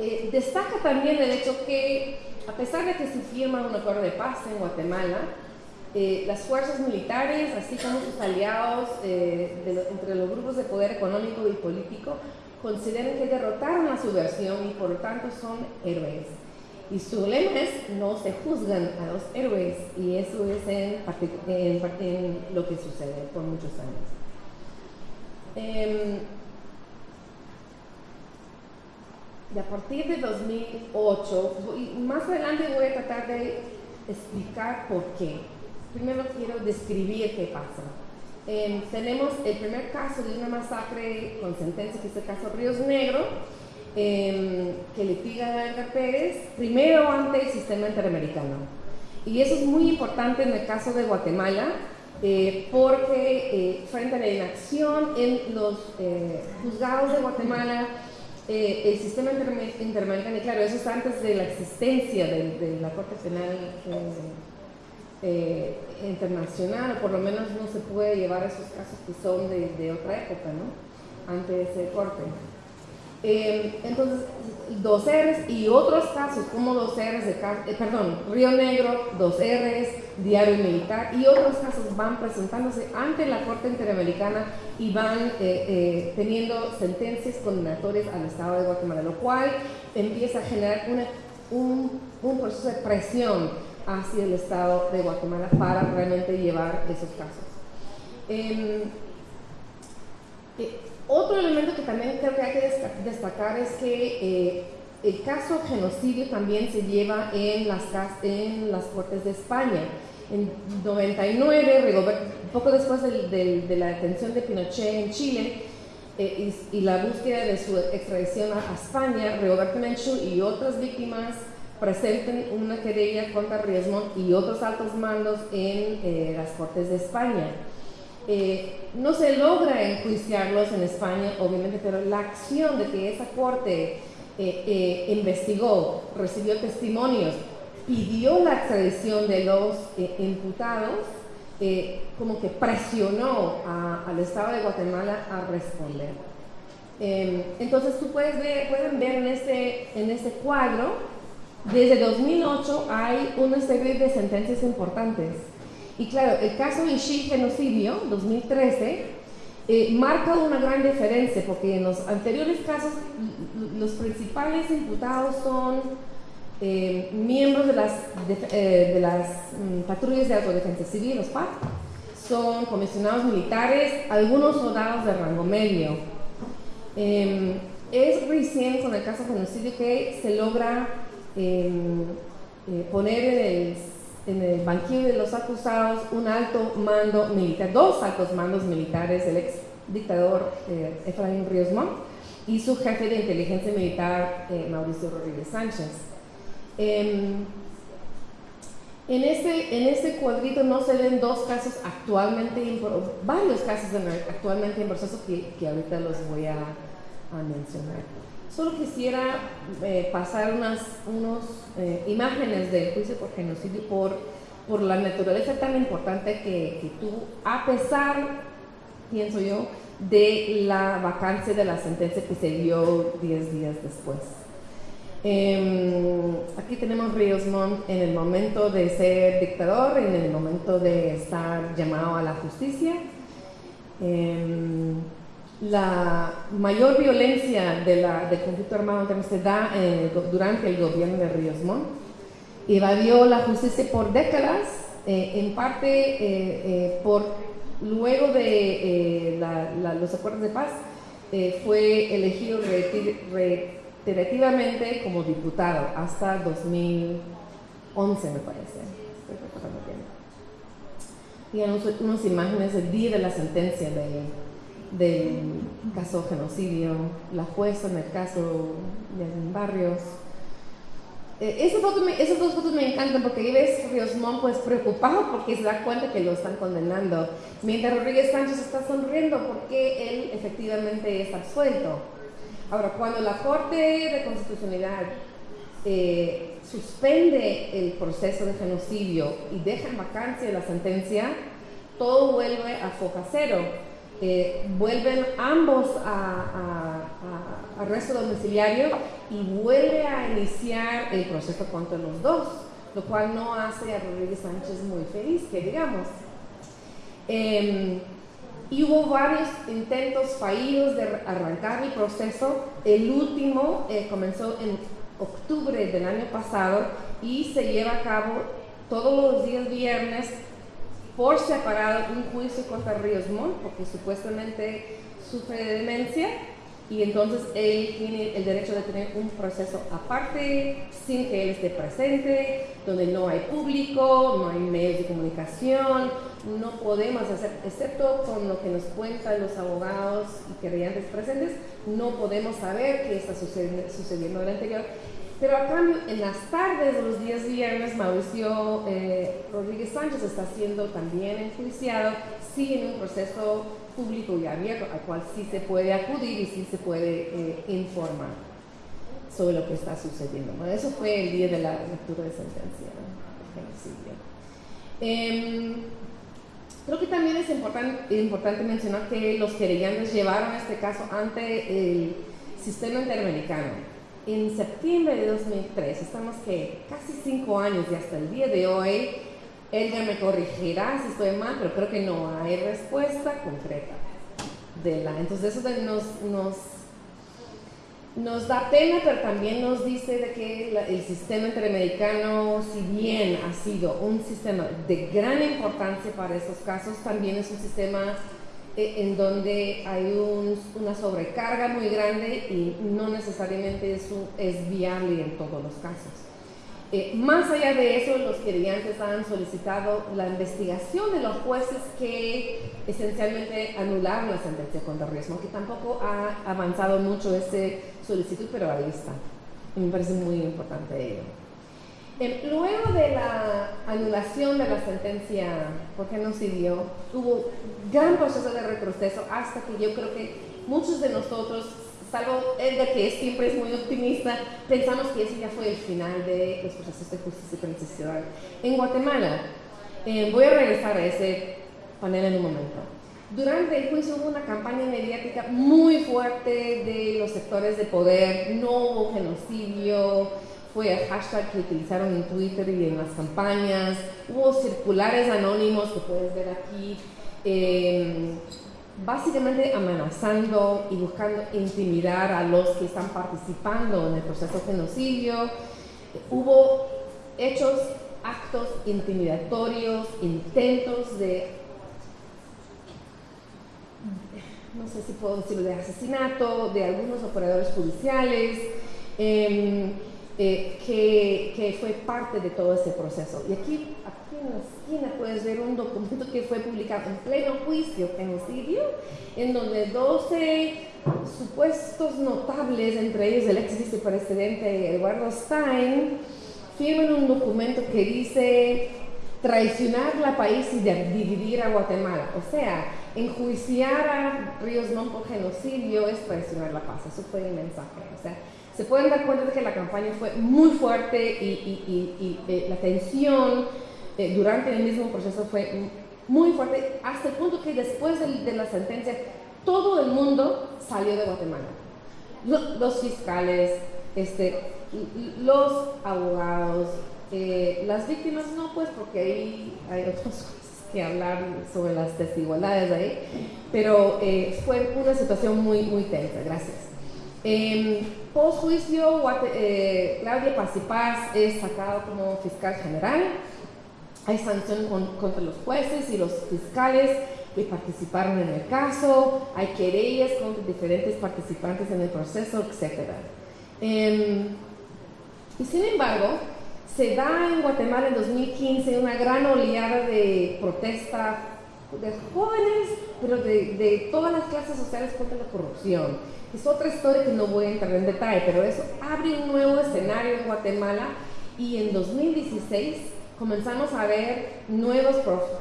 Eh, destaca también el hecho que, a pesar de que se firma un acuerdo de paz en Guatemala, eh, las fuerzas militares, así como sus aliados eh, entre los grupos de poder económico y político, consideran que derrotaron la subversión y por lo tanto son héroes. Y su lema es no se juzgan a los héroes y eso es en, en lo que sucede por muchos años. Em, y a partir de 2008, voy- más adelante voy a tratar de explicar por qué. Primero quiero describir qué pasa. Em, tenemos el primer caso de una masacre con sentencia, que es el caso Ríos Negro, em, que litiga a Edgar Pérez, primero ante el sistema interamericano. Y eso es muy importante en el caso de Guatemala, eh, porque eh, frente a la inacción en los eh, juzgados de Guatemala, eh, el sistema interamericano, claro, eso es antes de la existencia de, de la Corte Penal eh, eh, Internacional, o por lo menos no se puede llevar esos casos que son de, de otra época, ¿no? Antes de ese corte. Eh, entonces, dos R's y otros casos como dos R's de eh, perdón, Río Negro, dos R's, Diario Militar y otros casos van presentándose ante la Corte Interamericana y van eh, eh, teniendo sentencias condenatorias al Estado de Guatemala, lo cual empieza a generar una- un, un proceso de presión hacia el Estado de Guatemala para realmente llevar esos casos. Otro elemento que también creo que hay que destacar es que eh, el caso genocidio también se lleva en las, Cortes de España. En 99, Rigoberto- poco después de la detención de Pinochet en Chile eh, y, la búsqueda de su extradición a, a España, Rigoberto Menchú y otras víctimas presenten una querella contra Riesmont y otros altos mandos en eh, las Cortes de España. Eh, no se logra enjuiciarlos en España, obviamente, pero la acción de que esa corte eh, eh, investigó, recibió testimonios, pidió la extradición de los eh, imputados, como que presionó al Estado de Guatemala a responder. Eh, entonces tú puedes ver, pueden ver en este, en este cuadro, desde 2008 hay una serie de sentencias importantes. Y claro, el caso Ishii genocidio, 2013, eh, marca una gran diferencia porque en los anteriores casos los principales imputados son eh, miembros de las, eh, de las mm, patrullas de autodefensa civil, los PAC, son comisionados militares, algunos soldados de rango medio. Eh, es recién con el caso genocidio que se logra eh, poner en el, en el banquillo de los acusados un alto mando militar, dos altos mandos militares, el ex dictador eh, Efraín Ríos Montt y su jefe de inteligencia militar eh, Mauricio Rodríguez Sánchez. Em, en este, en este cuadrito no se ven dos casos actualmente, varios casos en- actualmente en proceso que, ahorita los voy a mencionar. Solo quisiera eh, pasar unas unos, eh, imágenes del juicio por genocidio por, por la naturaleza tan importante que, que tuvo, a pesar, pienso yo, de la vacancia de la sentencia que se dio 10 días después. Em, aquí tenemos Ríos Montt en el momento de ser dictador, en el momento de estar llamado a la justicia. Em, la mayor violencia de la, del conflicto armado interno se da go- durante el gobierno de Ríos Montt. Evadió la justicia por décadas, eh, en parte eh, eh, por luego de eh, los acuerdos de paz, eh, fue elegido reiterativamente como diputado hasta 2011, me parece. Estoy bien. Y unos, unas imágenes del día de la sentencia de- del caso genocidio, la jueza en el caso de Barrios. Eh, esa foto me- esas dos fotos me encantan porque ahí ves Ríos Montt pues preocupado porque se da cuenta que lo están condenando, mientras Rodríguez Sánchez está sonriendo porque él efectivamente está suelto. Ahora, cuando la Corte de Constitucionalidad eh, suspende el proceso de genocidio y deja en vacancia la sentencia, todo vuelve a foja cero. Eh, vuelven ambos a, a- a- arresto domiciliario y vuelve a iniciar el proceso contra los dos, lo cual no hace a Rodríguez Sánchez muy feliz, que digamos. Em, y hubo varios intentos fallidos de arrancar el proceso. El último eh, comenzó en octubre del año pasado y se lleva a cabo todos los días viernes por separado un juicio contra Ríos Montt, porque supuestamente sufre de demencia y entonces él tiene el derecho de tener un proceso aparte, sin que él esté presente, donde no hay público, no hay medios de comunicación, no podemos hacer, excepto con lo que nos cuentan los abogados y querellantes presentes, no podemos saber qué está sucediendo, sucediendo en el anterior. Pero a cambio, en las tardes de los días viernes, Mauricio eh, Rodríguez Sánchez está siendo también enjuiciado, sí en un proceso público y abierto al cual sí se puede acudir y sí se puede eh, informar sobre lo que está sucediendo. Bueno, eso fue el día de la lectura de sentencia eh, creo que también es importante, importante mencionar que los querellantes llevaron este caso ante el sistema interamericano. En septiembre de 2003, estamos que casi cinco años y hasta el día de hoy, él ya me corregirá si estoy mal, pero creo que no hay respuesta concreta de la. Entonces eso nos, nos, nos da pena, pero también nos dice de que el sistema interamericano, si bien ha sido un sistema de gran importancia para esos casos, también es un sistema en donde hay una sobrecarga muy grande y no necesariamente eso es viable en todos los casos. Eh, más allá de eso, los querellantes han solicitado la investigación de los jueces que esencialmente anularon la sentencia contra Riesmo, que tampoco ha avanzado mucho ese solicitud, pero ahí está. Me parece muy importante ello. Eh, luego de la anulación de la sentencia, porque no siguió, hubo gran proceso de retroceso hasta que yo creo que muchos de nosotros salvo Edgar, que siempre es muy optimista, pensamos que ese ya fue el final de los procesos de justicia transicional en Guatemala. Eh, voy a regresar a ese panel en un momento. Durante el juicio hubo una campaña mediática muy fuerte de los sectores de poder, no hubo genocidio, fue el hashtag que utilizaron en Twitter y en las campañas, hubo circulares anónimos que puedes ver aquí. Eh, básicamente amenazando y buscando intimidar a los que están participando en el proceso de genocidio. Hubo hechos, actos intimidatorios, intentos de, no sé si puedo decirlo, de asesinato de algunos operadores judiciales. Em, eh, que, que, fue parte de todo ese proceso. Y aquí, aquí en la esquina puedes ver un documento que fue publicado en pleno juicio, genocidio, en donde 12 supuestos notables, entre ellos el ex vicepresidente Eduardo Stein, firman un documento que dice traicionar la país y dividir a Guatemala. O sea, enjuiciar a Ríos Montt por genocidio es traicionar la paz. Eso fue el mensaje. O sea, se pueden dar cuenta de que la campaña fue muy fuerte y, eh, la tensión eh, durante el mismo proceso fue muy fuerte, hasta el punto que después de, la sentencia todo el mundo salió de Guatemala. Los, fiscales, este, los abogados, eh, las víctimas no, pues porque ahí hay otras que hablar sobre las desigualdades ahí, pero fue una situación muy, muy tensa. Gracias. Eh, Post juicio, Claudia Paz es sacado como fiscal general. Hay sanción contra los jueces y los fiscales que participaron en el caso. Hay querellas contra diferentes participantes en el proceso, etc. Em, y sin embargo, se da en Guatemala en 2015 una gran oleada de protesta de jóvenes, pero de todas las clases sociales contra la corrupción es otra historia que no voy a entrar en detalle, pero eso abre un nuevo escenario en Guatemala y en 2016 comenzamos a ver nuevos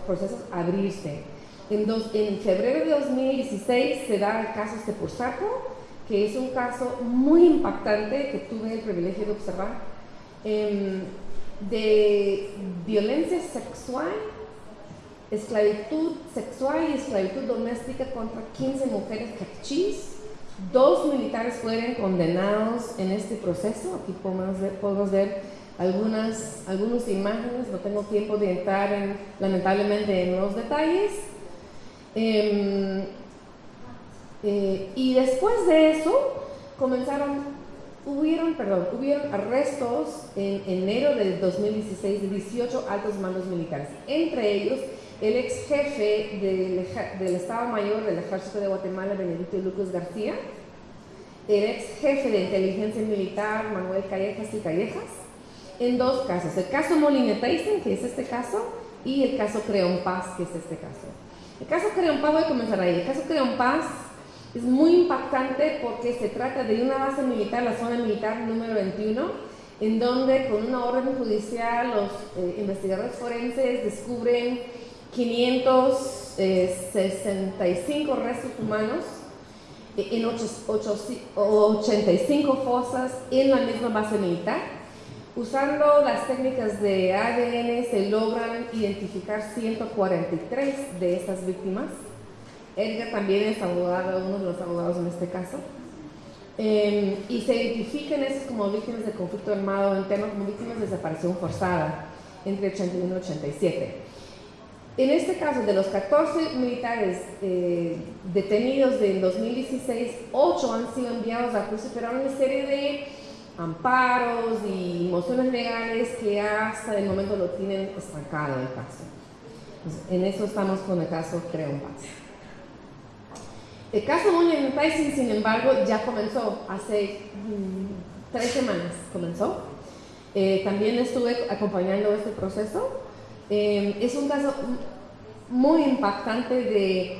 procesos abrirse. En, en, febrero de 2016 se da el caso Sepursaco, que es un caso muy impactante que tuve el privilegio de observar, em, de violencia sexual, esclavitud sexual y esclavitud doméstica contra 15 mujeres cachis Dos militares fueron condenados en este proceso. Aquí podemos ver, algunas, algunas imágenes, no tengo tiempo de entrar en, lamentablemente en los detalles. Em, eh, y después de eso comenzaron, hubieron, perdón, hubieron arrestos en enero del 2016 de 18 altos mandos militares, entre ellos el ex jefe del, del, Estado Mayor del Ejército de Guatemala, Benedicto Lucas García, el ex jefe de inteligencia militar, Manuel Callejas y Callejas, en dos casos. El caso Molina Tyson, que es este caso, y el caso Creón Paz, que es este caso. El caso Creón Paz, voy a comenzar ahí. El caso Creón Paz es muy impactante porque se trata de una base militar, la zona militar número 21, en donde con una orden judicial los eh, investigadores forenses descubren 565 eh, restos humanos eh, en 85 fosas en la misma base militar Usando las técnicas de ADN se logran identificar 143 de estas víctimas. Edgar también es abogado, uno de los abogados en este caso. Em, y se identifican esas como víctimas de conflicto armado interno como víctimas de desaparición forzada entre 81 y 87. En este caso, de los 14 militares eh, detenidos del 2016, 8 han sido enviados a juicio, pero una serie de amparos y mociones legales que hasta el momento lo tienen estancado el caso. en eso estamos con el caso Creo Paz. El caso Muñoz Tyson, sin embargo, ya comenzó hace mm, tres semanas. Comenzó. Eh, también estuve acompañando este proceso. Eh, es un caso muy impactante de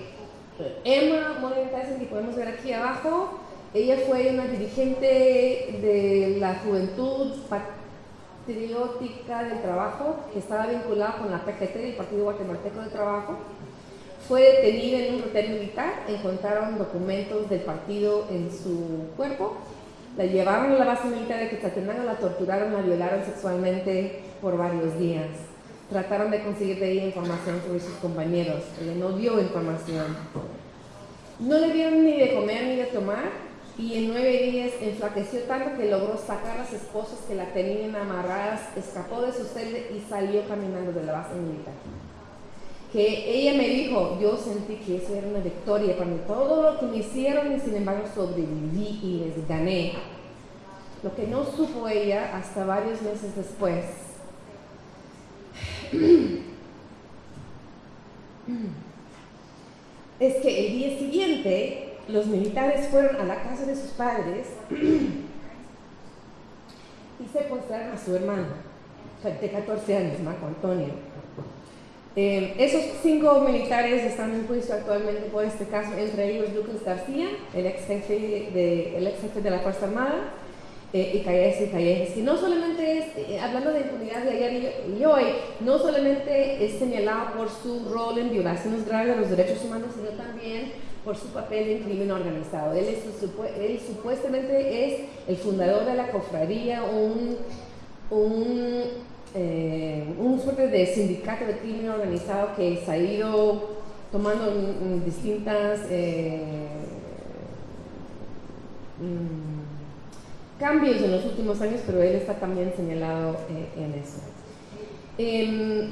Emma Muñoz Tyson, que podemos ver aquí abajo. Ella fue una dirigente de la Juventud Patriótica del Trabajo, que estaba vinculada con la PGT, el Partido Guatemalteco del Trabajo. Fue detenida en un hotel militar, encontraron documentos del partido en su cuerpo, la llevaron a la base militar de Quetzaltenango, la torturaron, la violaron sexualmente por varios días. Trataron de conseguir de ella información sobre sus compañeros, ella no dio información. No le dieron ni de comer ni de tomar, y en nueve días enflaqueció tanto que logró sacar las esposas que la tenían amarradas, escapó de su celda y salió caminando de la base militar. Que ella me dijo, yo sentí que eso era una victoria para mí, todo lo que me hicieron y sin embargo sobreviví y les gané. Lo que no supo ella hasta varios meses después es que el día siguiente los militares fueron a la casa de sus padres y secuestraron a su hermano, de 14 años, Marco Antonio. Eh, esos cinco militares están en juicio actualmente por este caso, entre ellos Lucas García, el ex jefe de, el ex jefe de la Fuerza Armada, eh, y Calles y Calles, no solamente es, eh, hablando de impunidad de ayer y, hoy, no solamente es señalado por su rol en violaciones graves de los derechos humanos, sino también por su papel en crimen organizado. Él, supuestamente es el fundador de la cofradía, un, eh, un suerte de sindicato de crimen organizado que se ha ido tomando distintas eh, mm, cambios en los últimos años, pero él está también señalado eh, en eso. Em,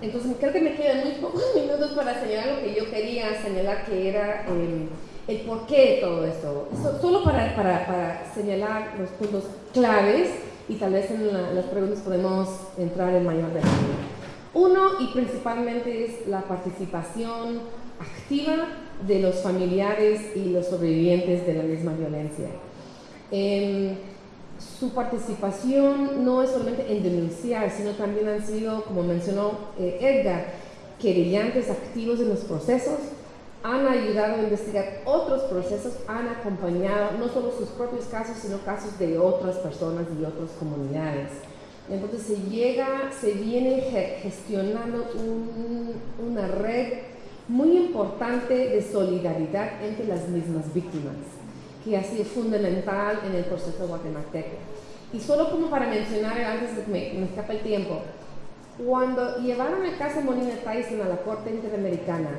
entonces creo que me quedan muy pocos minutos para señalar lo que yo quería señalar, que era em, el porqué de todo esto. solo para, para, para, señalar los puntos claves y tal vez en las preguntas podemos entrar en mayor detalle. Uno y principalmente es la participación activa de los familiares y los sobrevivientes de la misma violencia. Eh, su participación no es solamente en denunciar, sino también han sido, como mencionó eh, Edgar, querellantes activos en los procesos, han ayudado a investigar otros procesos, han acompañado no solo sus propios casos, sino casos de otras personas y otras comunidades. Entonces se llega, se viene gestionando una red muy importante de solidaridad entre las mismas víctimas que ha sido fundamental en el proceso guatemalteco. Y solo como para mencionar, antes de que me, me escape el tiempo, cuando llevaron el caso Molina Tyson a la Corte Interamericana,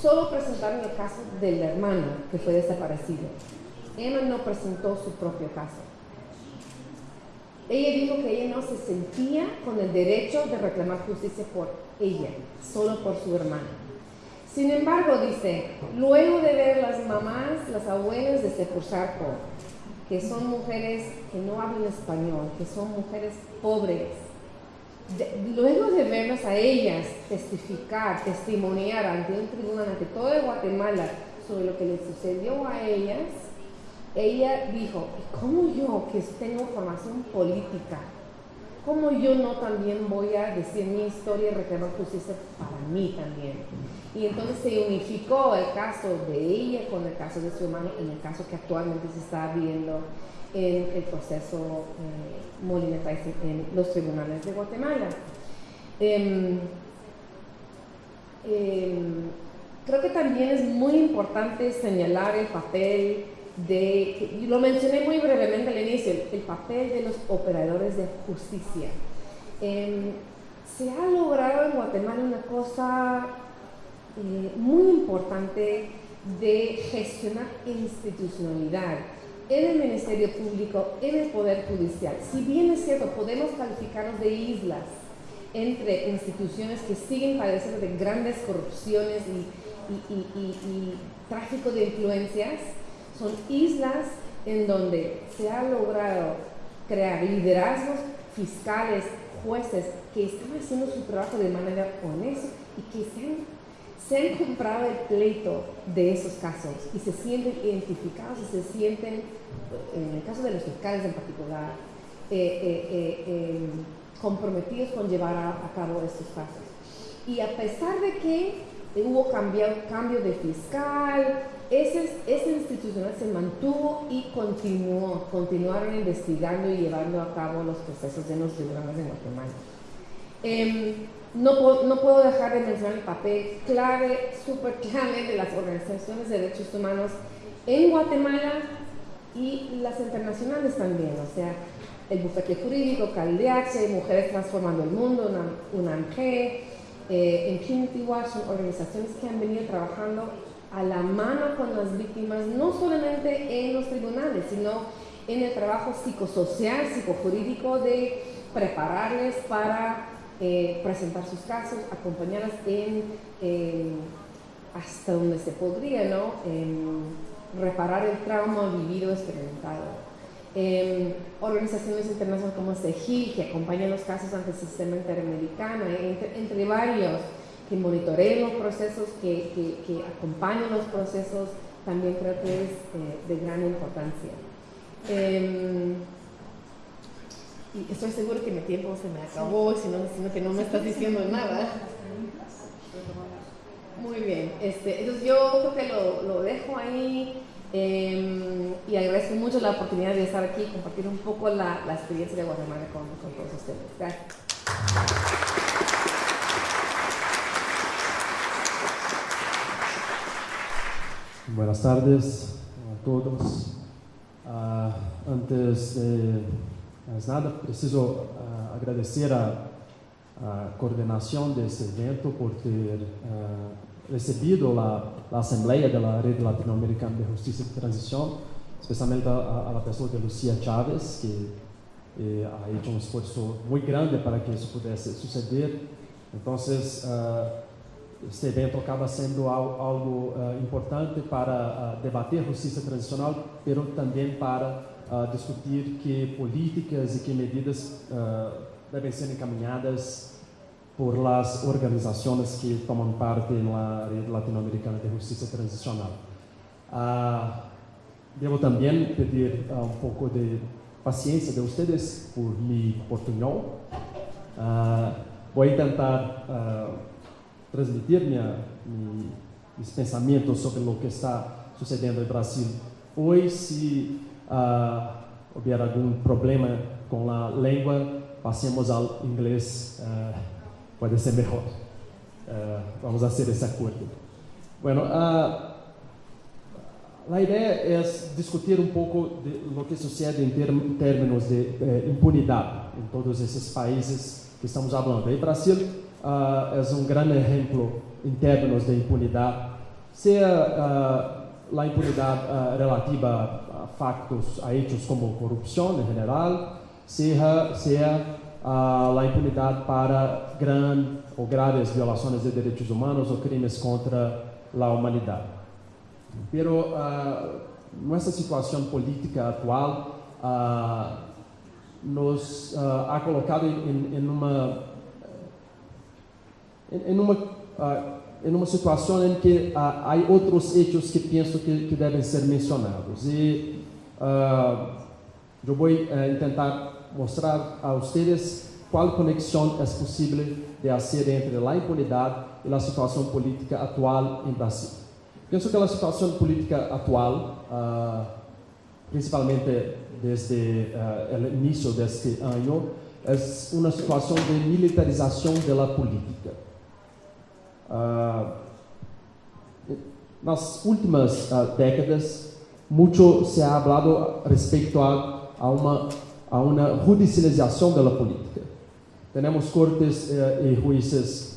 solo presentaron el caso del hermano que fue desaparecido. Emma no presentó su propio caso. Ella dijo que ella no se sentía con el derecho de reclamar justicia por ella, solo por su hermana. Sin embargo, dice, luego de ver las mamás, las abuelas de Sepursarco, que son mujeres que no hablan español, que son mujeres pobres, luego de verlas a ellas testificar, testimoniar ante un tribunal, ante todo Guatemala, sobre lo que les sucedió a ellas, ella dijo, ¿cómo yo que tengo formación política, cómo yo no también voy a decir mi historia y reclamar justicia para mí también? Y entonces se unificó el caso de ella con el caso de su hermano en el caso que actualmente se está viendo en el proceso eh, en los tribunales de Guatemala. Em, em, creo que también es muy importante señalar el papel de, lo mencioné muy brevemente al inicio, el, papel de los operadores de justicia. Em, se ha logrado en Guatemala una cosa eh, muy importante de gestionar institucionalidad en el Ministerio Público, en el Poder Judicial. Si bien es cierto, podemos calificarnos de islas entre instituciones que siguen padeciendo de grandes corrupciones y, tráfico de influencias, son islas en donde se ha logrado crear liderazgos fiscales, jueces que están haciendo su trabajo de manera honesta y que se han comprado el pleito de esos casos y se sienten identificados y se sienten, en el caso de los fiscales en particular, eh, eh, eh, comprometidos con llevar a, cabo estos casos. Y a pesar de que hubo cambio, cambio de fiscal, ese, ese institucional se mantuvo y continuó, continuaron investigando y llevando a cabo los procesos de los tribunales de Guatemala. Em, no, no, puedo dejar de mencionar el papel clave, súper clave de las organizaciones de derechos humanos en Guatemala y las internacionales también, o sea, el bufete jurídico, CalDH, Mujeres Transformando el Mundo, UNAMG, eh, Infinity Watch, son organizaciones que han venido trabajando a la mano con las víctimas, no solamente en los tribunales, sino en el trabajo psicosocial, psicojurídico de prepararles para eh, presentar sus casos, acompañarlas en, hasta donde se podría, ¿no? reparar el trauma vivido, experimentado. organizaciones internacionales como CEGI, que acompañan los casos ante el sistema interamericano, entre, varios, que monitorean los procesos, que, que, acompañan los procesos, también creo que es eh, de gran importancia. Em, y estoy seguro que mi tiempo se me acabó, sino, sino que no me estás diciendo nada. Muy bien, este, entonces yo creo que lo, lo dejo ahí em, y agradezco mucho la oportunidad de estar aquí y compartir un poco la, la experiencia de Guatemala con, con todos ustedes. Gracias. Buenas tardes a todos. Uh, antes de nada, preciso uh, agradecer a, a, coordenação desse evento por ter uh, recebido a, a Assembleia da Rede Latino-Americana de Justiça e Transição, especialmente a, a, pessoa de Lucia Chávez, que eh, ha hecho um esforço muito grande para que isso pudesse suceder. Então, uh, este evento acaba sendo algo, algo importante para debater justiça transicional, mas também para uh, discutir que políticas e que medidas uh, devem ser encaminhadas por las organizações que tomam parte na rede latino-americana de justiça transicional. Uh, devo também pedir uh, um pouco de paciência de vocês por mi portunhol. Uh, vou tentar uh, transmitir minha, minha, meus pensamentos sobre o que está sucedendo no Brasil hoje. Se uh, hubiera algún problema con la lengua, pasemos al inglés, uh, puede ser mejor. Uh, vamos a hacer ese acuerdo. Bueno, la idea es discutir un poco de lo que sucede en ter términos de eh, impunidad en todos esos países que estamos hablando. Y Brasil uh, es un gran ejemplo en de impunidad, sea uh, la impunidad uh, relativa factos, a hechos como corrupción en general, sea, sea uh, la impunidad para gran o graves violaciones de derechos humanos o crímenes contra la humanidad. Pero nuestra situación política actual uh, nos ha colocado en uma em uma, em uma situação em que há outros hechos que penso que, que devem ser mencionados. E uh, eu vou uh, tentar mostrar a vocês qual conexão é possível de fazer entre a impunidade e a situação política atual em Brasil. Penso que a situação política atual, principalmente desde o início deste ano, é uma situação de militarização da política. Uh, nas últimas uh, décadas, muito se ha hablado respeito a, a, uma, a uma judicialização da política. Temos cortes uh, e juízes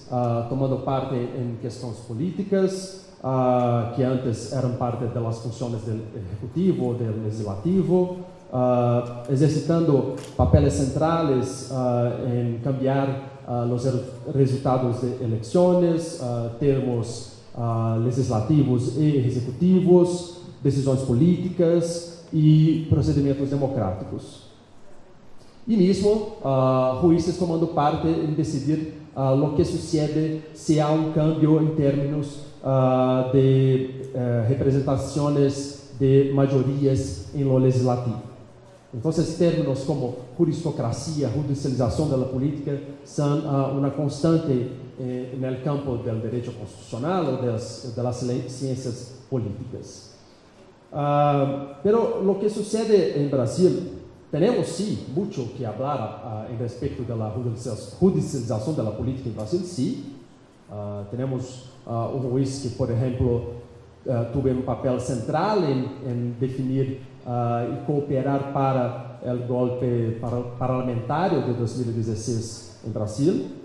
tomando parte em questões políticas, que antes eram parte das funções do executivo ou do legislativo, exercitando papéis centrais em cambiar uh, resultados de eleições, uh, termos uh, legislativos e executivos, decisões políticas e procedimentos democráticos. E mesmo juízes tomando parte em decidir o que sucede se há um cambio em termos de uh, representações de maiorias em lo legislativo. Esses termos como juristocracia, judicialização da política são uh, uma constante eh, no campo do direito constitucional ou das, das ciências políticas. Uh, pero lo que sucede em Brasil, temos sim muito que falar uh, em respeito da judicialização da política em Brasil, sim. Uh, temos uh, um juiz que, por exemplo, uh, teve um papel central em, em definir uh, e cooperar para o golpe parlamentar de 2016 em Brasil.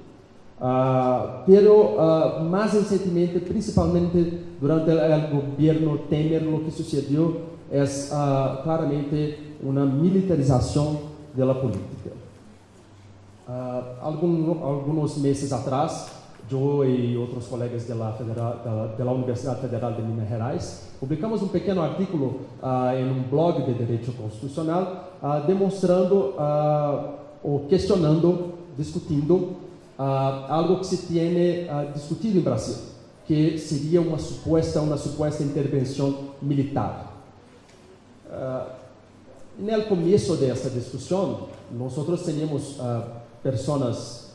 Uh, pero uh, mais recentemente, principalmente durante o governo Temer, o que sucedeu é uh, claramente uma militarização da política. Algum, alguns meses atrás, eu e outros colegas da, Federal, da, da Universidade Federal de Minas Gerais publicamos um pequeno artículo uh, em um blog de direito constitucional uh, demonstrando uh, ou questionando, discutindo algo que se tem discutido em Brasil, que seria uma suposta uma suposta intervenção militar. no começo dessa discussão, nós tínhamos pessoas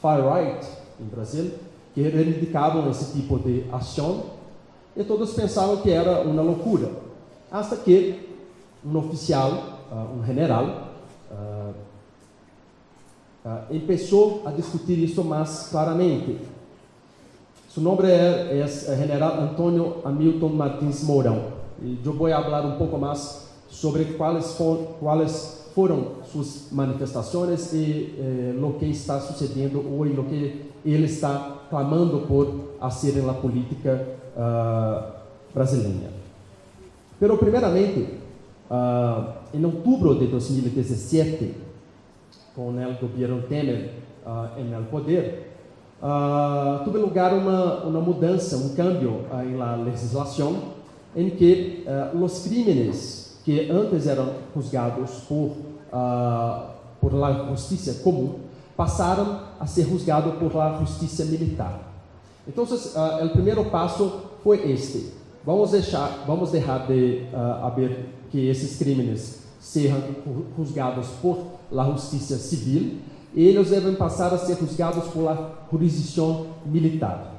far right em Brasil, que reivindicavam esse tipo de ação e todos pensavam que era uma loucura. Hasta que um oficial, uh, um general, uh, uh, começou a discutir isso mais claramente. Seu nome é, é General Antônio Hamilton Martins Mourão. E eu vou falar um pouco mais sobre quais, for, quais foram suas manifestações e eh, o que está sucedendo hoje, o que ele está clamando por fazer na política uh, brasileira. Pero, primeiramente, uh, em outubro de 2017, com o governo Temer uh, em poder, uh, teve lugar uma, uma mudança, um cambio em la legislação, em que os crimes que antes eram juzgados por, por la justiça comum passaram a ser juzgados por la justiça militar. Então, uh, o primeiro passo foi este. Vamos deixar, vamos deixar de uh, haver que esses crimes sejam juzgados por la justiça civil e eles devem passar a ser juzgados por la jurisdição militar.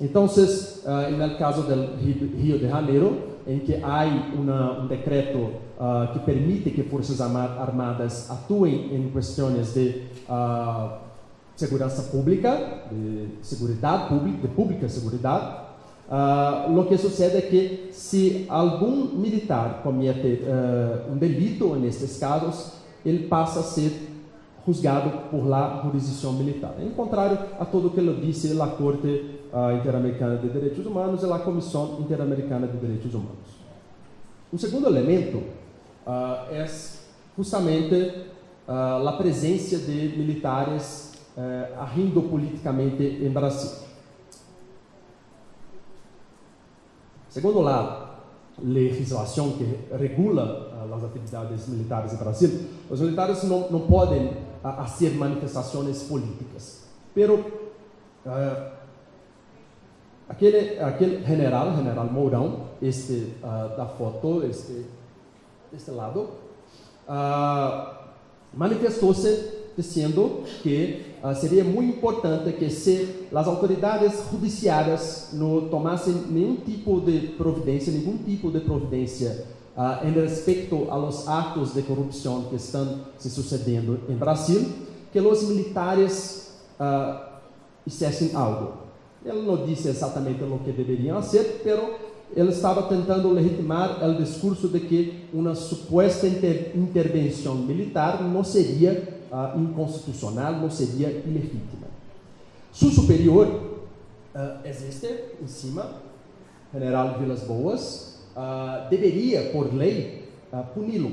Então, uh, no caso do Rio de Janeiro, em que há um decreto uh, que permite que forças armadas atuem em questões de uh, segurança pública, de segurança pública, de pública segurança, uh, o que sucede é que se algum militar comete uh, um delito nestes casos, ele passa a ser juzgado por la jurisdição militar. Em contrário a tudo que ele disse a Corte Interamericana de Direitos Humanos e a Comissão Interamericana de Direitos Humanos. Um segundo elemento uh, é justamente uh, a presença de militares uh, agindo politicamente em Brasil. Segundo a legislação que regula as atividades militares em Brasil, os militares não, não podem fazer manifestações políticas. Pero Aquele, aquele general, general Mourão, este uh, da foto, este, este lado, uh, manifestou-se dizendo que uh, seria muito importante que se as autoridades judiciárias não tomassem nenhum tipo de providência, nenhum tipo de providência uh, em respeito aos atos de corrupção que estão se sucedendo em Brasil, que os militares uh, fizessem algo. Ele não disse exatamente o que deveriam fazer, pero ele estava tentando legitimar o discurso de que uma suposta inter intervenção militar não seria uh, inconstitucional, não seria ilegítima. Su superior uh, existe em cima, General Vilas Boas, uh, deveria, por lei, puni-lo.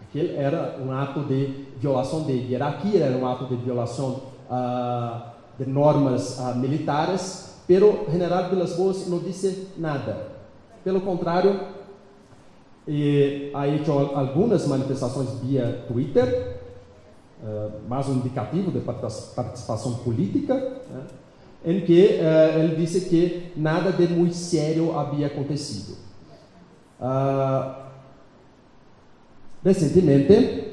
Aquele era um ato de violação de hierarquia, era um ato de violação de normas militares, pero General Vilas Boas não disse nada. Pelo contrário, e ha hecho algumas manifestações via Twitter, uh, mais um indicativo de participação política, né, em que uh, ele disse que nada de muito sério havia acontecido. Uh, recentemente,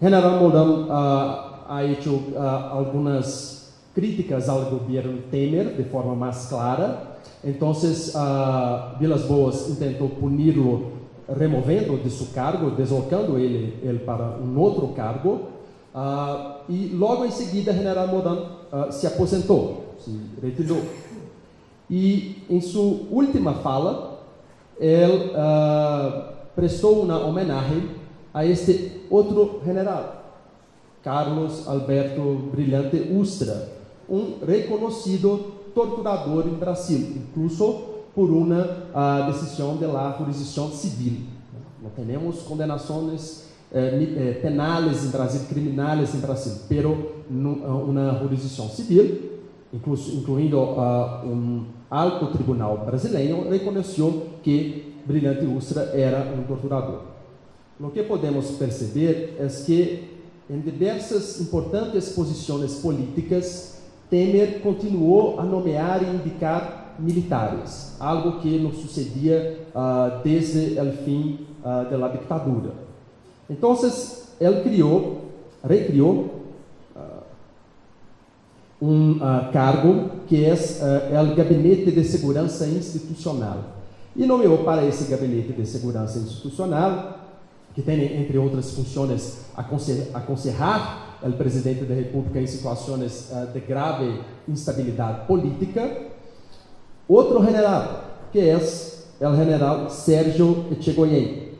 General Mourão ha hecho algumas críticas ao governo Temer de forma mais clara. Então, uh, Vilas Boas tentou puni-lo removendo de seu cargo, deslocando ele, ele para um outro cargo. Uh, e logo em seguida, General Modan uh, se aposentou, se retirou. E em sua última fala, ele uh, prestou uma homenagem a este outro general, Carlos Alberto Brilhante Ustra, um reconhecido torturador em Brasil, incluso por uma uh, decisão de la jurisdição civil. Não temos condenações eh, eh, em Brasil, criminais em Brasil, pero uma jurisdição civil, incluso, incluindo uh, alto tribunal brasileiro, reconheceu que Brilhante Ustra era um torturador. O que podemos perceber é que em diversas importantes posições políticas Temer continuou a nomear e indicar militares, algo que não sucedia uh, desde o fim uh, da ditadura. Então, ele criou, recriou uh, um cargo que é o Gabinete de Segurança Institucional. E nomeou para esse Gabinete de Segurança Institucional, que tem, entre outras funções, aconselhar o presidente da República em situações uh, de grave instabilidade política. Outro general, que é o general Sérgio Echegoyen,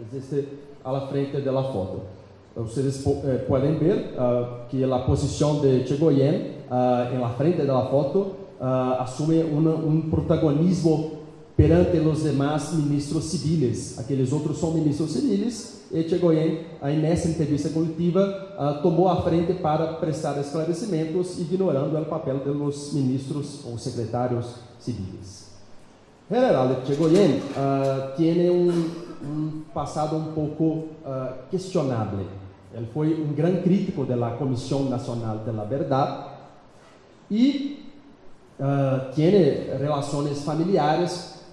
existe à frente da foto. Vocês eh, ver uh, que a posição de Echegoyen uh, em frente da foto assume um protagonismo perante os demais ministros civis. Aqueles outros são ministros civis Echegoyen, aí nessa entrevista coletiva, uh, tomou a frente para prestar esclarecimentos, ignorando o papel dos ministros ou secretários civis. General Echegoyen uh, tem um, um, passado um pouco uh, questionável. Ele foi um grande crítico da Comissão Nacional da Verdade e uh, tem relações familiares,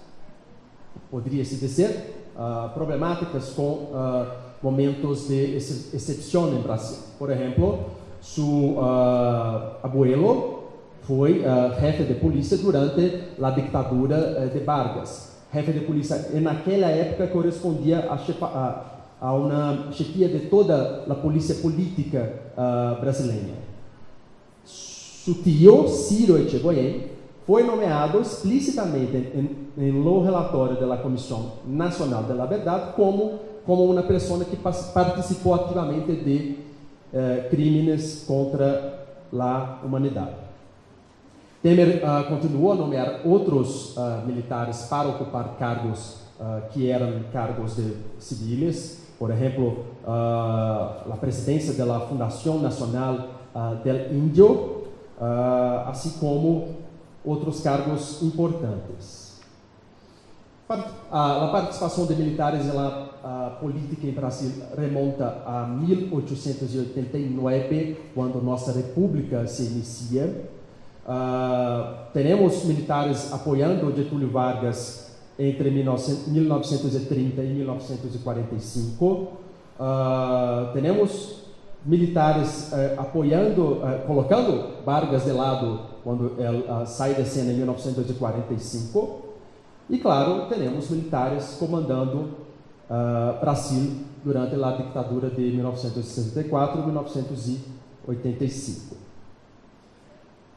poderia-se dizer, uh, problemáticas com uh, momentos de ex exceção em Brasil. Por exemplo, seu uh, abuelo foi jefe de polícia durante a ditadura de Vargas. Jefe de polícia, naquela época, correspondia a, chefa, a, a uma chefia de toda a polícia política brasileira. Seu tio, Ciro Echegoyen, foi nomeado explicitamente em, relatório da Comissão Nacional da Verdade como como uma pessoa que participou ativamente de eh, crimes contra a humanidade. Temer uh, continuou a nomear outros uh, militares para ocupar cargos uh, que eram cargos de civis, por exemplo, uh, a presidência da Fundação Nacional del Índio, assim como outros cargos importantes. A, participação de militares na política em Brasil remonta a 1889, quando nossa república se inicia. Uh, militares apoiando Getúlio Vargas entre 1930 e 1945. Uh, militares uh, apoiando, uh, colocando Vargas de lado quando ele sai da cena em 1945. E, claro, temos militares comandando Brasil durante a ditadura de 1964 e 1985.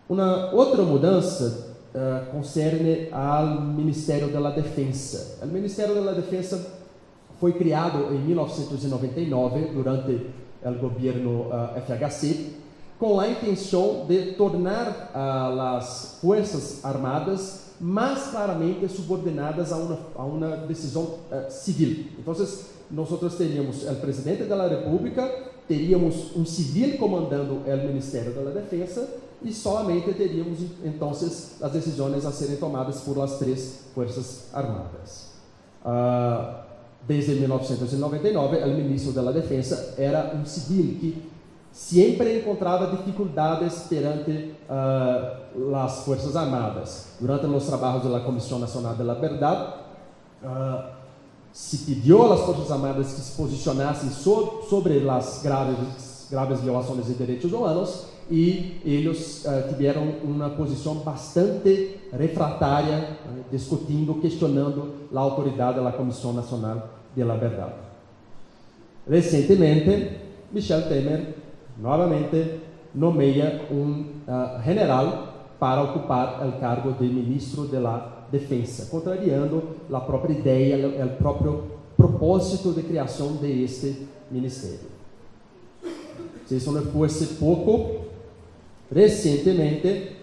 Uma outra mudança uh, concerne ao Ministério da Defesa. O Ministério da Defesa foi criado em 1999 durante o governo uh, eh, FHC com a intenção de tornar uh, as forças armadas mais claramente subordinadas a uma, a uma decisão uh, civil. Então, nós teríamos o presidente da República, teríamos um civil comandando o Ministério da Defesa e somente teríamos então as decisões a serem tomadas por as três forças armadas. Uh, desde 1999, o ministro da Defesa era um civil que sempre encontrava dificuldades perante uh, as forças armadas. Durante os trabalhos da Comissão Nacional da Verdade, uh, se pediu às forças armadas que se posicionassem so sobre as graves, graves violações de direitos humanos e eles uh, tiveram uma posição bastante refratária, uh, discutindo, questionando a autoridade da Comissão Nacional de la Verdade. Recentemente, Michel Temer novamente nomeia um uh, general para ocupar o cargo de ministro da Defesa, contrariando a própria ideia, o próprio propósito de criação de este ministério. Se isso não fosse pouco, Recentemente,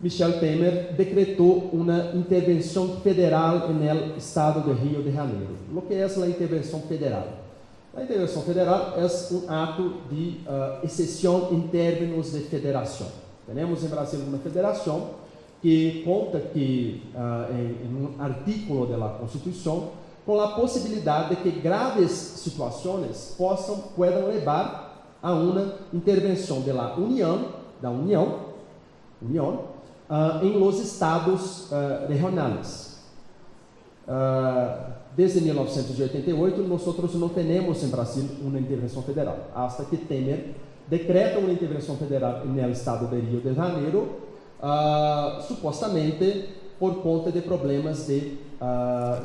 Michel Temer decretou uma intervenção federal no estado de Rio de Janeiro. O que é a intervenção federal? A intervenção federal é um ato de uh, exceção em termos de federação. Temos em Brasil uma federação que conta que, uh, em, em, um artículo da Constituição, com a possibilidade de que graves situações possam, possam levar a uma intervenção da União, da União, União uh, em los estados uh, regionais. Uh, desde 1988, nós não temos em Brasil uma intervenção federal, hasta que Temer decreta uma intervenção federal no estado de Rio de Janeiro, supostamente por conta de problemas de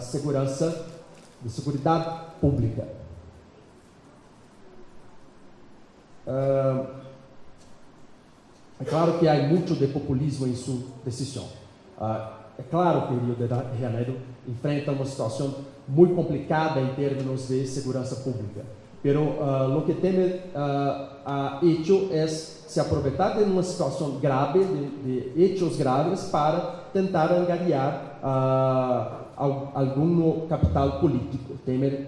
segurança, de segurança pública. Uh, é claro que há muito de populismo em sua decisão. Uh, é claro que o Rio de Janeiro enfrenta uma situação muito complicada em termos de segurança pública. Pero uh, que Temer uh, ha hecho es se aproveitar de uma situação grave, de, de hechos graves, para tentar angariar uh, algum capital político. Temer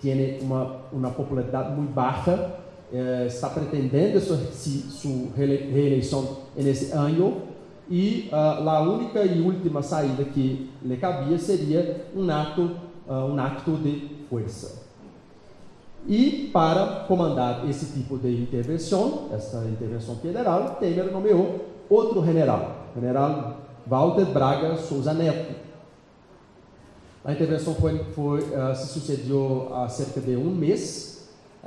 tem uma, uma popularidade muito baixa eh, está pretendendo sua, sua reeleição nesse ano e uh, a única e última saída que lhe cabia seria um ato, uh, um acto de força. E para comandar esse tipo de intervenção, essa intervenção federal, Temer nomeou outro general, general Walter Braga Souza Neto. A intervenção foi, foi uh, se sucedeu há cerca de um mês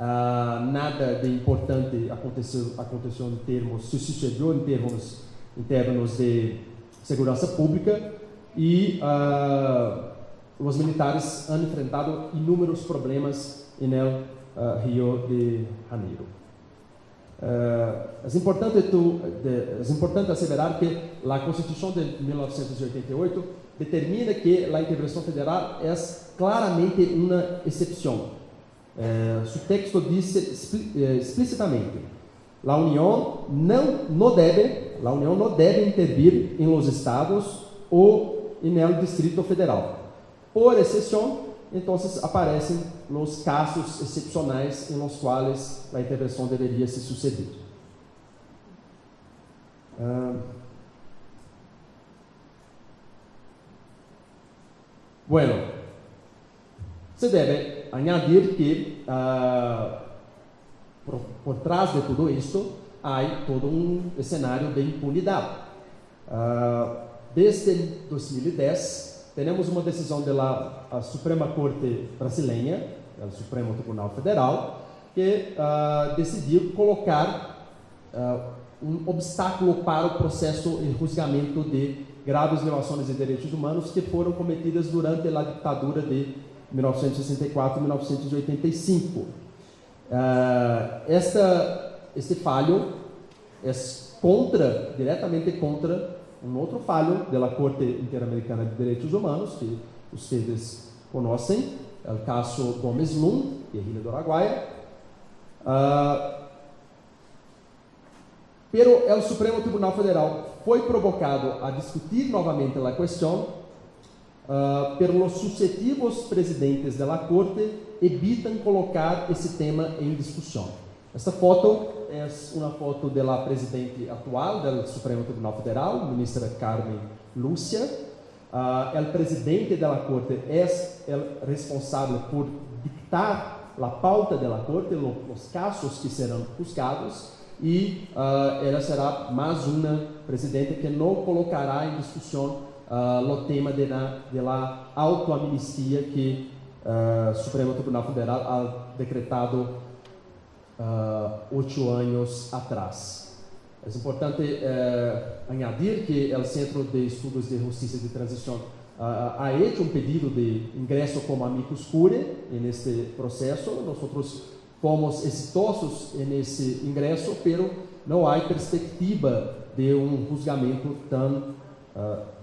Uh, nada de importante aconteceu, aconteceu em termos, se sucedeu em termos, em termos de segurança pública e uh, os militares han enfrentado inúmeros problemas no uh, Rio de Janeiro. Uh, é importante, tu, de, é importante asseverar que a Constituição de 1988 determina que a intervenção federal é claramente uma exceção eh, su texto dice eh, explicitamente: la Unión não, no debe, la Unión no debe intervir en los estados ou el Distrito Federal. Por exceção, então aparecem os casos excepcionais em os quais a intervenção deveria se suceder. Uh, bueno, se deve añadir que uh, por, por trás de tudo isto há todo um cenário de impunidade. Uh, desde 2010, temos uma decisão da Suprema Corte Brasileira, do Supremo Tribunal Federal, que uh, decidiu colocar um obstáculo para o processo e julgamento de graves violações de direitos humanos que foram cometidas durante a ditadura de 1964 e 1985. Uh, esta, este falho é contra, diretamente contra um outro falho da Corte Interamericana de Direitos Humanos, que vocês conhecem, é o caso Gomes Lum, guerrilha do Araguaia. Uh, pero o Supremo Tribunal Federal foi provocado a discutir novamente a questão uh, pelos sucessivos presidentes da Corte evitam colocar esse tema em discussão. Esta foto é uma foto da presidente atual do Supremo Tribunal Federal, ministra Carmen Lúcia. Uh, presidente da Corte é responsável por dictar a pauta da Corte, os casos que serão buscados, e uh, ela será mais uma presidente que não colocará em discussão o tema da autoamnistia que o Supremo Tribunal Federal ha decretado uh, oito anos atrás. É importante uh, añadir que o Centro de Estudos de Justiça de Transição uh, ha hecho um pedido de ingresso como amicus curiae neste processo. Nós fomos exitosos nesse ingresso, pero não há perspectiva de um julgamento tão uh,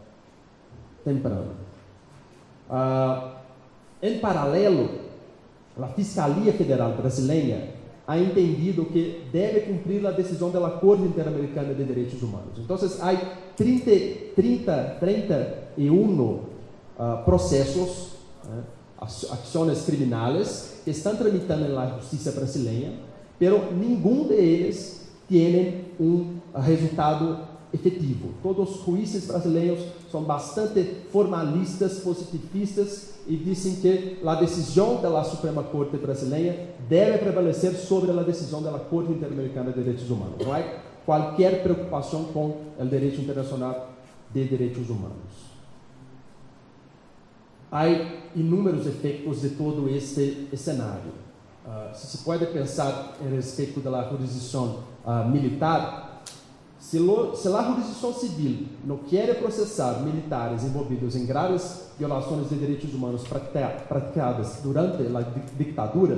temprano. Uh, em paralelo, a Fiscalia Federal Brasileira ha entendido que deve cumprir a decisão da Corte Interamericana de Direitos Humanos. Então, há 30, 30, 31 uh, processos, uh, ações criminais que estão tramitando na justiça brasileira, pero nenhum deles tem um resultado efetivo. Todos os juízes brasileiros são bastante formalistas, positivistas e dizem que a decisão da Suprema Corte brasileira deve prevalecer sobre a decisão da Corte Interamericana de Direitos Humanos. Não há qualquer preocupação com o direito internacional de direitos humanos. Há inúmeros efeitos de todo este cenário. Uh, se se pode pensar em respeito da jurisdição uh, militar, se, a jurisdição civil não quer processar militares envolvidos em graves violações de direitos humanos praticadas durante a ditadura,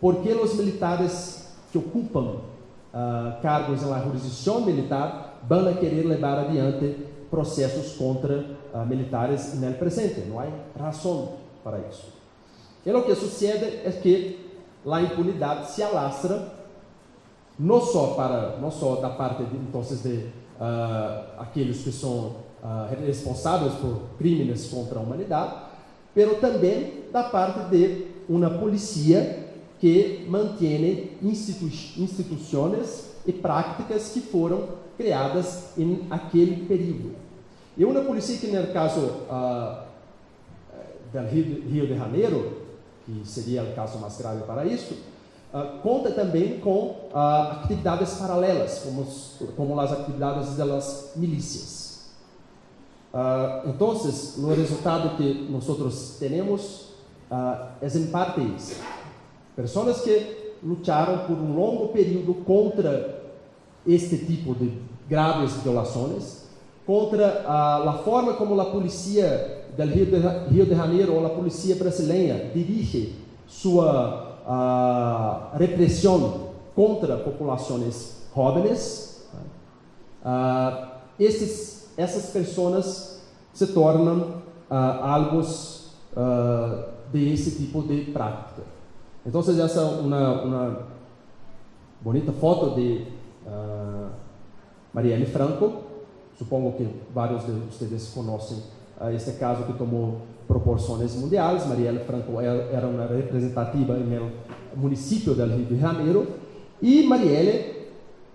por que os militares que ocupam uh, cargos na jurisdição militar vão querer levar adiante processos contra uh, militares no presente? Não há razão para isso. E o que sucede é que a impunidade se alastra não só para não só da parte de, então de uh, aqueles que são uh, responsáveis por crimes contra a humanidade, mas também da parte de uma polícia que mantém institu instituições e práticas que foram criadas em aquele período. E uma polícia que, no caso uh, do Rio de Janeiro, que seria o caso mais grave para isso, Uh, conta também com uh, atividades paralelas, como, como as atividades das milícias. Uh, então, o resultado que nós temos é em parte isso. Pessoas que lutaram por um longo período contra este tipo de graves violações, contra a forma como a polícia do Rio de, Rio de Janeiro ou a polícia brasileira dirige sua a repressão contra populações jovens, uh, esses, essas pessoas se tornam uh, alvos uh, de esse tipo de prática. Então, essa é uma, uma bonita foto de uh, Marielle Franco. Supongo que vários de vocês conhecem este caso que tomou proporções mundiais. Marielle Franco era uma representativa no município do Rio de Janeiro e Marielle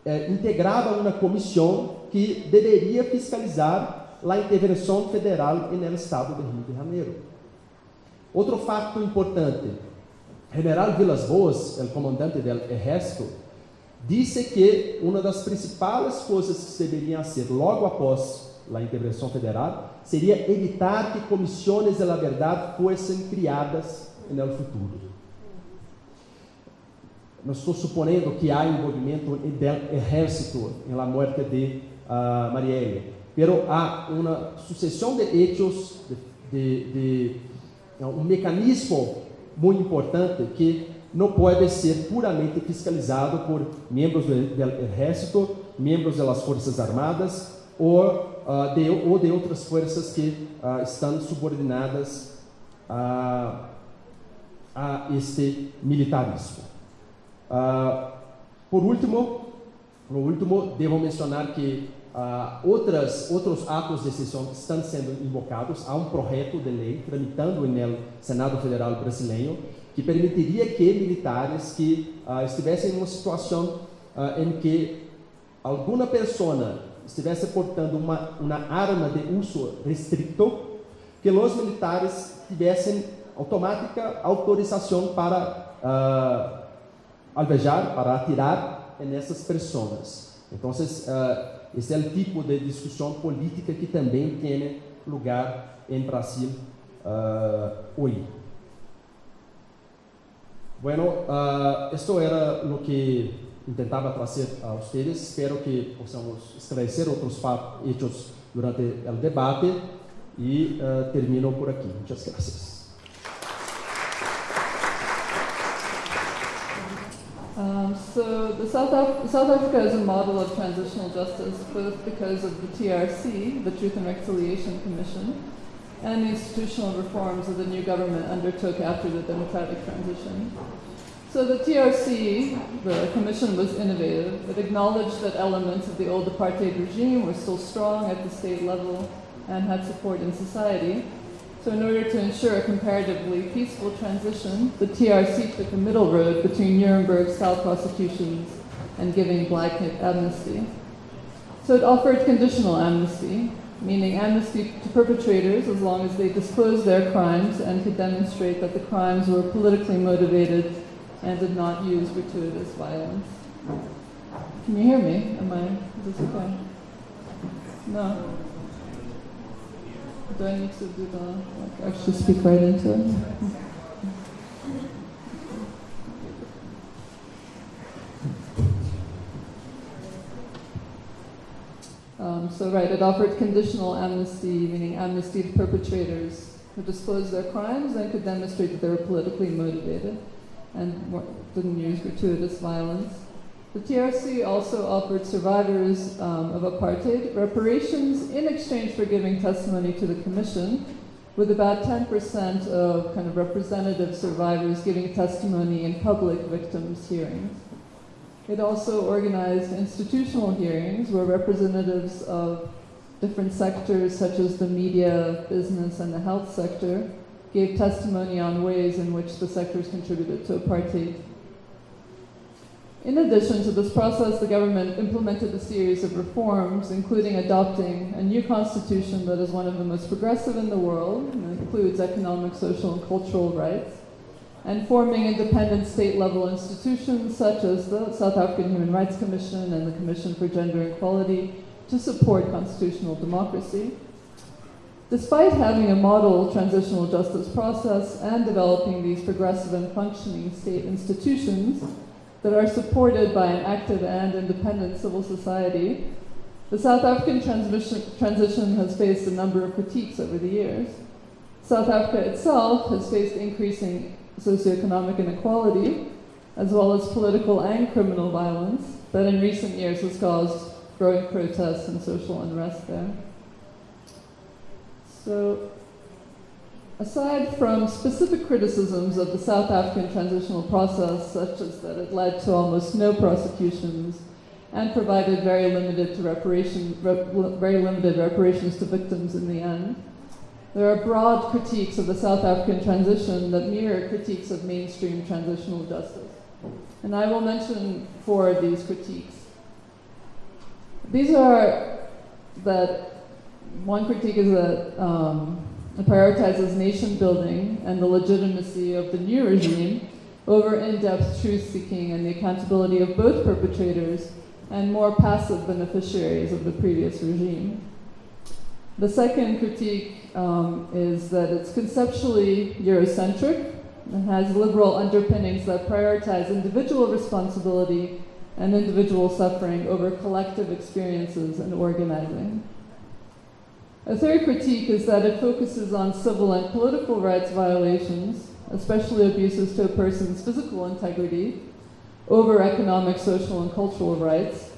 eh, integrava uma comissão que deveria fiscalizar a intervenção federal no estado do Rio de Janeiro. Outro fato importante, General Vilas Boas, o comandante do exército, disse que uma das principais coisas que se deveriam fazer logo após a intervenção federal seria evitar que comissões de la verdade fossem criadas no futuro. Não estou suponendo que há envolvimento do exército na morte de uh, Marielle, pero há uma sucessão de hechos, de, de, de um mecanismo muito importante que não pode ser puramente fiscalizado por membros do exército, membros das forças armadas ou, uh, de, ou de outras forças que uh, estão subordinadas a, a este militarismo. Por último, por último, devo mencionar que outras, outros atos de sessão estão sendo invocados. Há um projeto de lei tramitando no Senado Federal brasileiro que permitiria que militares que estivessem em uma situação em que alguma pessoa estivesse portando uma, uma arma de uso restrito, que os militares tivessem automática autorização para alvejar, para atirar nessas pessoas. Então, uh, esse é o tipo de discussão política que também tem lugar em Brasil uh, hoje. Bueno, uh, era o que tentava trazer a vocês. Espero que possamos esclarecer outros fatos durante o debate e uh, termino por aqui. Muitas graças. Um, so the South, Af- South Africa is a model of transitional justice both because of the TRC, the Truth and Reconciliation Commission, and the institutional reforms that the new government undertook after the democratic transition. So the TRC, the commission was innovative. It acknowledged that elements of the old apartheid regime were still strong at the state level and had support in society. So in order to ensure a comparatively peaceful transition, the TRC took a middle road between Nuremberg-style prosecutions and giving blanket amnesty. So it offered conditional amnesty, meaning amnesty to perpetrators as long as they disclosed their crimes and could demonstrate that the crimes were politically motivated and did not use gratuitous violence. Can you hear me? Am I, is this okay? No? Do I need to do the, like, actually speak right into it? Um, so, right, it offered conditional amnesty, meaning amnesty to perpetrators who disclosed their crimes and could demonstrate that they were politically motivated and didn't use gratuitous violence. The TRC also offered survivors um, of apartheid reparations in exchange for giving testimony to the commission, with about 10% of kind of representative survivors giving testimony in public victims' hearings. It also organized institutional hearings where representatives of different sectors, such as the media, business, and the health sector, gave testimony on ways in which the sectors contributed to apartheid in addition to this process, the government implemented a series of reforms, including adopting a new constitution that is one of the most progressive in the world, and includes economic, social, and cultural rights, and forming independent state-level institutions such as the South African Human Rights Commission and the Commission for Gender Equality to support constitutional democracy. Despite having a model transitional justice process and developing these progressive and functioning state institutions, that are supported by an active and independent civil society, the South African transition has faced a number of critiques over the years. South Africa itself has faced increasing socioeconomic inequality, as well as political and criminal violence that in recent years has caused growing protests and social unrest there. So Aside from specific criticisms of the South African transitional process, such as that it led to almost no prosecutions and provided very limited, reparation, rep, very limited reparations to victims in the end, there are broad critiques of the South African transition that mirror critiques of mainstream transitional justice. And I will mention four of these critiques. These are that one critique is that um, it prioritizes nation building and the legitimacy of the new regime over in depth truth seeking and the accountability of both perpetrators and more passive beneficiaries of the previous regime. The second critique um, is that it's conceptually Eurocentric and has liberal underpinnings that prioritize individual responsibility and individual suffering over collective experiences and organizing. A third critique is that it focuses on civil and political rights violations, especially abuses to a person's physical integrity, over economic, social, and cultural rights,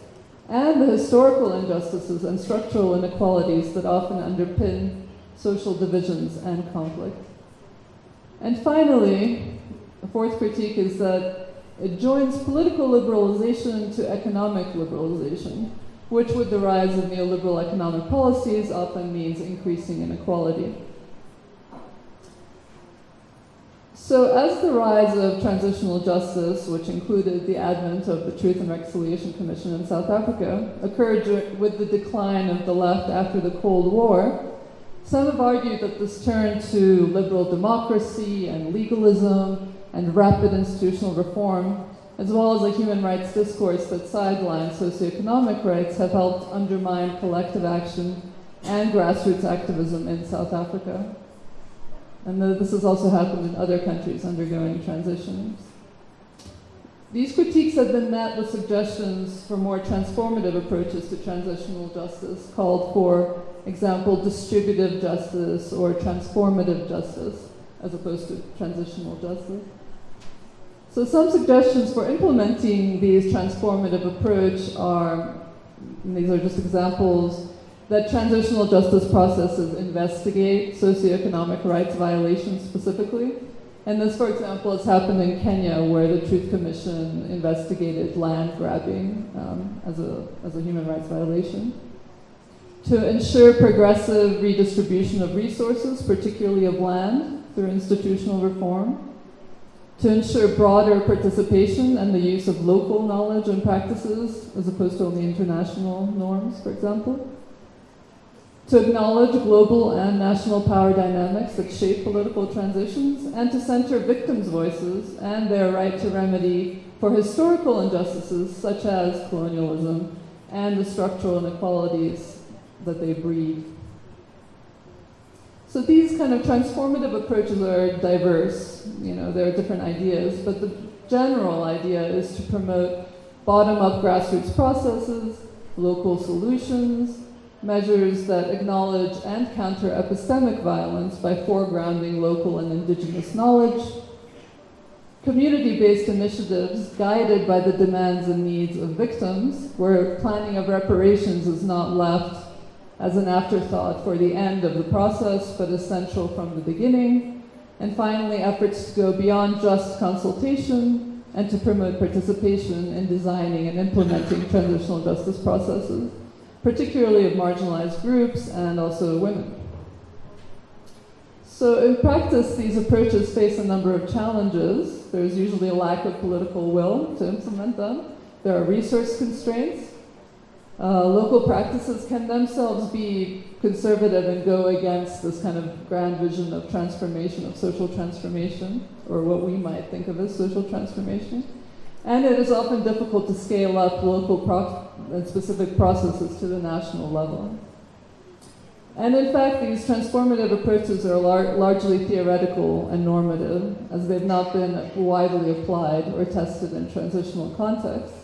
and the historical injustices and structural inequalities that often underpin social divisions and conflict. And finally, a fourth critique is that it joins political liberalization to economic liberalization, which with the rise of neoliberal economic policies often means increasing inequality. So, as the rise of transitional justice, which included the advent of the Truth and Reconciliation Commission in South Africa, occurred with the decline of the left after the Cold War, some have argued that this turn to liberal democracy and legalism and rapid institutional reform, as well as a human rights discourse that sidelines socioeconomic rights, have helped undermine collective action and grassroots activism in South Africa. And this has also happened in other countries undergoing transitions. These critiques have been met with suggestions for more transformative approaches to transitional justice, called for example, distributive justice or transformative justice, as opposed to transitional justice. So some suggestions for implementing these transformative approach are, these are just examples, that transitional justice processes investigate socioeconomic rights violations specifically. And this, for example, has happened in Kenya, where the Truth Commission investigated land grabbing um, as, a, as a human rights violation. To ensure progressive redistribution of resources, particularly of land, through institutional reform. To ensure broader participation and the use of local knowledge and practices, as opposed to only international norms, for example to acknowledge global and national power dynamics that shape political transitions, and to center victims' voices and their right to remedy for historical injustices such as colonialism and the structural inequalities that they breed. So these kind of transformative approaches are diverse, you know, there are different ideas, but the general idea is to promote bottom-up grassroots processes, local solutions, measures that acknowledge and counter epistemic violence by foregrounding local and indigenous knowledge, community-based initiatives guided by the demands and needs of victims, where planning of reparations is not left as an afterthought for the end of the process, but essential from the beginning, and finally, efforts to go beyond just consultation and to promote participation in designing and implementing transitional justice processes particularly of marginalized groups and also women. So in practice, these approaches face a number of challenges. There's usually a lack of political will to implement them. There are resource constraints. Uh, local practices can themselves be conservative and go against this kind of grand vision of transformation, of social transformation, or what we might think of as social transformation. And it is often difficult to scale up local and specific processes to the national level. And in fact, these transformative approaches are lar largely theoretical and normative, as they've not been widely applied or tested in transitional contexts.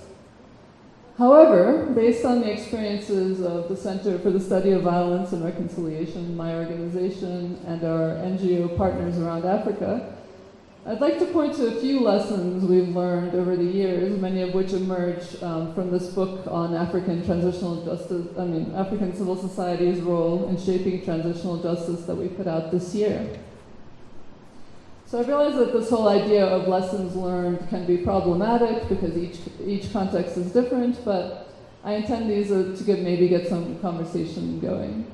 However, based on the experiences of the Center for the Study of Violence and Reconciliation, my organization, and our NGO partners around Africa, I'd like to point to a few lessons we've learned over the years, many of which emerge um, from this book on African transitional justice, I mean, African civil society's role in shaping transitional justice that we put out this year. So I realize that this whole idea of lessons learned can be problematic because each, each context is different, but I intend these to maybe get some conversation going.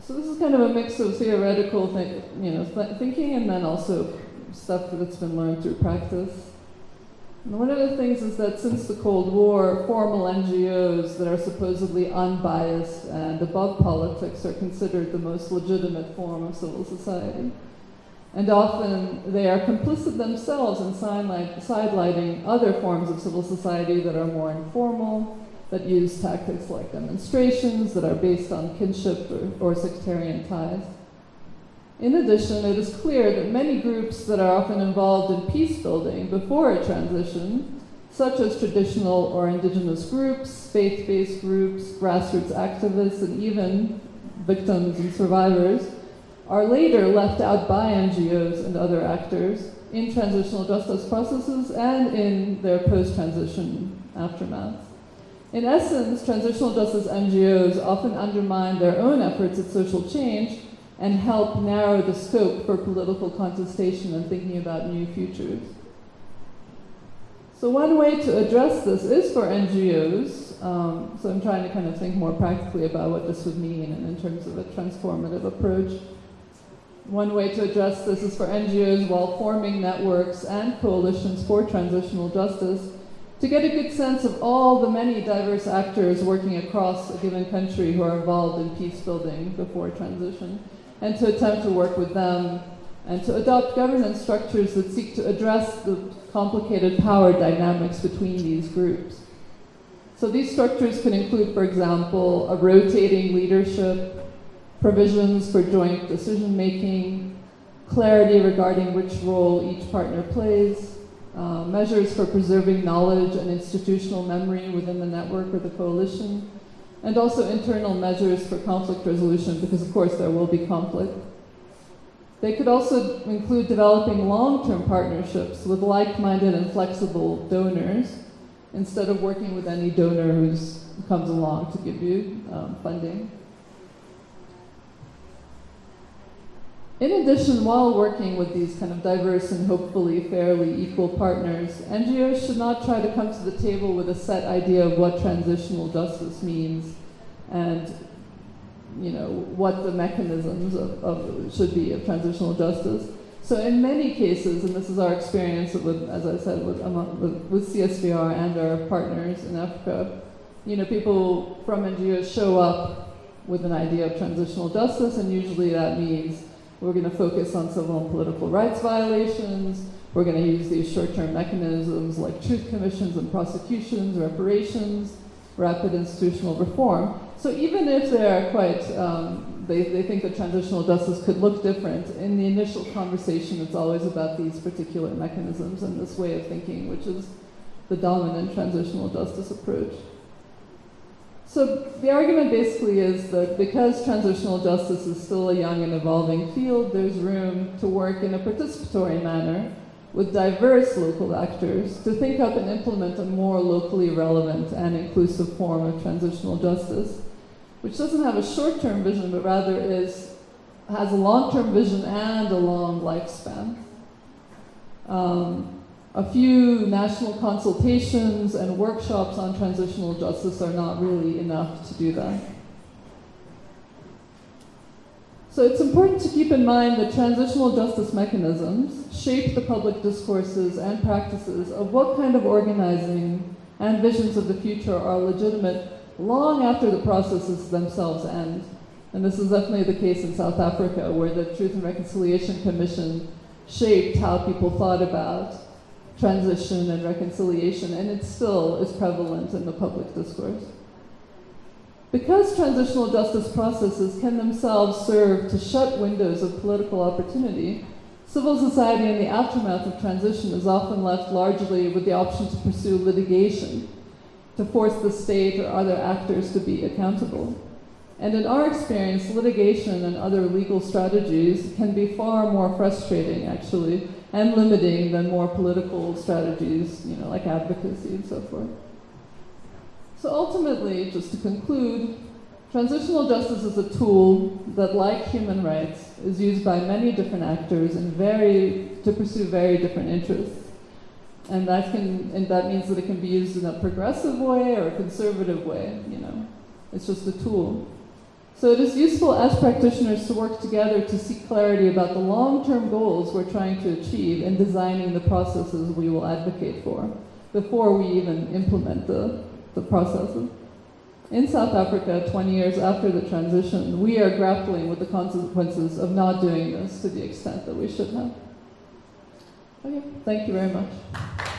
So this is kind of a mix of theoretical th- you know, th- thinking and then also stuff that's been learned through practice. And one of the things is that since the Cold War, formal NGOs that are supposedly unbiased and above politics are considered the most legitimate form of civil society. And often they are complicit themselves in sidelighting other forms of civil society that are more informal, that use tactics like demonstrations that are based on kinship or, or sectarian ties. In addition, it is clear that many groups that are often involved in peace building before a transition, such as traditional or indigenous groups, faith based groups, grassroots activists, and even victims and survivors, are later left out by NGOs and other actors in transitional justice processes and in their post transition aftermath. In essence, transitional justice NGOs often undermine their own efforts at social change and help narrow the scope for political contestation and thinking about new futures. So one way to address this is for NGOs. Um, so I'm trying to kind of think more practically about what this would mean and in terms of a transformative approach. One way to address this is for NGOs while forming networks and coalitions for transitional justice to get a good sense of all the many diverse actors working across a given country who are involved in peace building before transition and to attempt to work with them and to adopt governance structures that seek to address the complicated power dynamics between these groups. So these structures can include, for example, a rotating leadership, provisions for joint decision making, clarity regarding which role each partner plays, uh, measures for preserving knowledge and institutional memory within the network or the coalition, and also internal measures for conflict resolution, because of course there will be conflict. They could also include developing long term partnerships with like minded and flexible donors instead of working with any donor who comes along to give you um, funding. In addition, while working with these kind of diverse and hopefully fairly equal partners, NGOs should not try to come to the table with a set idea of what transitional justice means and you know what the mechanisms of, of should be of transitional justice. So in many cases, and this is our experience with, as I said, with, with, with CSVR and our partners in Africa, you know, people from NGOs show up with an idea of transitional justice, and usually that means we're going to focus on civil and political rights violations. We're going to use these short-term mechanisms like truth commissions and prosecutions, reparations, rapid institutional reform. So even if they are quite, um, they, they think that transitional justice could look different, in the initial conversation it's always about these particular mechanisms and this way of thinking, which is the dominant transitional justice approach. So the argument basically is that because transitional justice is still a young and evolving field, there's room to work in a participatory manner with diverse local actors to think up and implement a more locally relevant and inclusive form of transitional justice, which doesn't have a short-term vision, but rather is has a long-term vision and a long lifespan. Um, a few national consultations and workshops on transitional justice are not really enough to do that. So it's important to keep in mind that transitional justice mechanisms shape the public discourses and practices of what kind of organizing and visions of the future are legitimate long after the processes themselves end. And this is definitely the case in South Africa, where the Truth and Reconciliation Commission shaped how people thought about transition and reconciliation, and it still is prevalent in the public discourse. Because transitional justice processes can themselves serve to shut windows of political opportunity, civil society in the aftermath of transition is often left largely with the option to pursue litigation, to force the state or other actors to be accountable. And in our experience, litigation and other legal strategies can be far more frustrating, actually, and limiting than more political strategies, you know, like advocacy and so forth. So ultimately, just to conclude, transitional justice is a tool that, like human rights, is used by many different actors and very to pursue very different interests. And that can and that means that it can be used in a progressive way or a conservative way, you know. It's just a tool. So it is useful as practitioners to work together to seek clarity about the long-term goals we're trying to achieve in designing the processes we will advocate for before we even implement the, the processes. In South Africa, 20 years after the transition, we are grappling with the consequences of not doing this to the extent that we should have. Okay, thank you very much.